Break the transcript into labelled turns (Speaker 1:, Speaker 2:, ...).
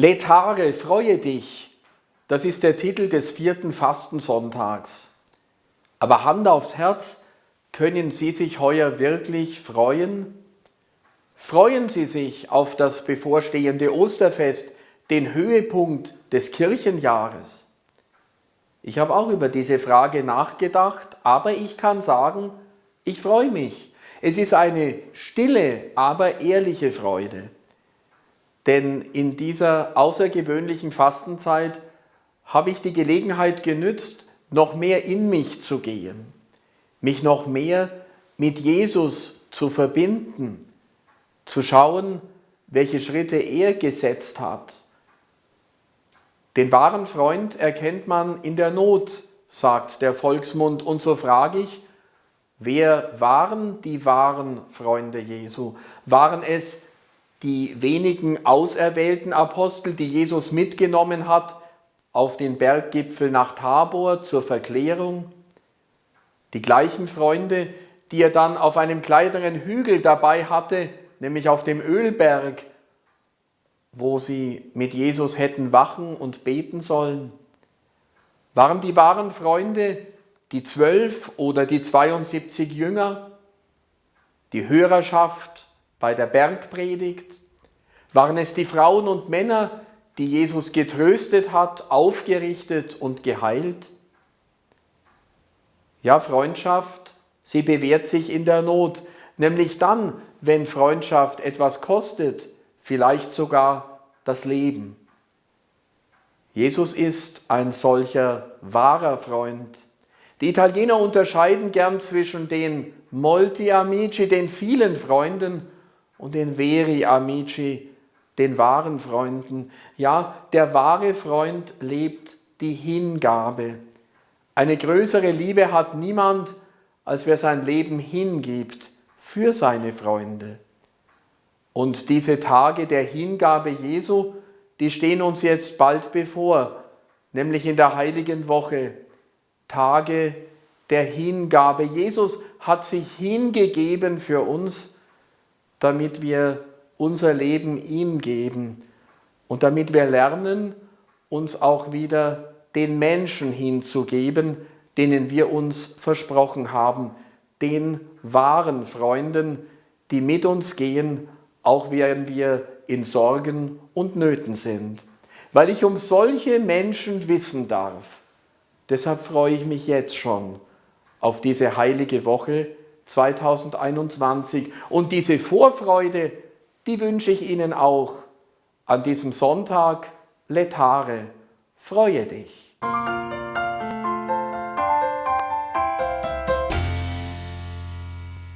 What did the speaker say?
Speaker 1: Letare, freue dich, das ist der Titel des vierten Fastensonntags. Aber Hand aufs Herz, können Sie sich heuer wirklich freuen? Freuen Sie sich auf das bevorstehende Osterfest, den Höhepunkt des Kirchenjahres? Ich habe auch über diese Frage nachgedacht, aber ich kann sagen, ich freue mich. Es ist eine stille, aber ehrliche Freude. Denn in dieser außergewöhnlichen Fastenzeit habe ich die Gelegenheit genützt, noch mehr in mich zu gehen, mich noch mehr mit Jesus zu verbinden, zu schauen, welche Schritte er gesetzt hat. Den wahren Freund erkennt man in der Not, sagt der Volksmund. Und so frage ich, wer waren die wahren Freunde Jesu? Waren es die wenigen auserwählten Apostel, die Jesus mitgenommen hat auf den Berggipfel nach Tabor zur Verklärung. Die gleichen Freunde, die er dann auf einem kleineren Hügel dabei hatte, nämlich auf dem Ölberg, wo sie mit Jesus hätten wachen und beten sollen. Waren die wahren Freunde die zwölf oder die 72 Jünger, die Hörerschaft bei der Bergpredigt? Waren es die Frauen und Männer, die Jesus getröstet hat, aufgerichtet und geheilt? Ja, Freundschaft, sie bewährt sich in der Not, nämlich dann, wenn Freundschaft etwas kostet, vielleicht sogar das Leben. Jesus ist ein solcher wahrer Freund. Die Italiener unterscheiden gern zwischen den Molti Amici, den vielen Freunden, und den Veri Amici, den wahren Freunden. Ja, der wahre Freund lebt die Hingabe. Eine größere Liebe hat niemand, als wer sein Leben hingibt für seine Freunde. Und diese Tage der Hingabe Jesu, die stehen uns jetzt bald bevor, nämlich in der heiligen Woche, Tage der Hingabe. Jesus hat sich hingegeben für uns, damit wir unser Leben ihm geben und damit wir lernen, uns auch wieder den Menschen hinzugeben, denen wir uns versprochen haben, den wahren Freunden, die mit uns gehen, auch während wir in Sorgen und Nöten sind. Weil ich um solche Menschen wissen darf. Deshalb freue ich mich jetzt schon auf diese heilige Woche 2021 und diese Vorfreude die wünsche ich Ihnen auch an diesem Sonntag. Letare, freue dich!